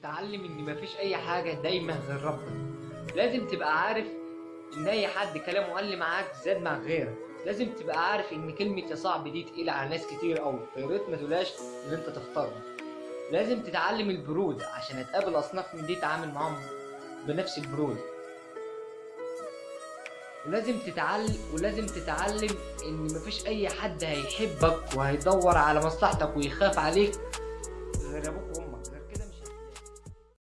تتعلم إن مفيش أي حاجة دايما غير ربنا لازم تبقى عارف إن أي حد كلامه قل معاك زاد مع غيرك. لازم تبقى عارف إن كلمة يا صاحبي دي تقيلة على ناس كتير قوي فيا ريت ما تقولهاش إن أنت تختارها. لازم تتعلم البرود عشان هتقابل أصناف من دي تعامل معاهم بنفس البرود. ولازم تتعلم ولازم تتعلم إن مفيش أي حد هيحبك وهيدور على مصلحتك ويخاف عليك غير أبوك وأمك.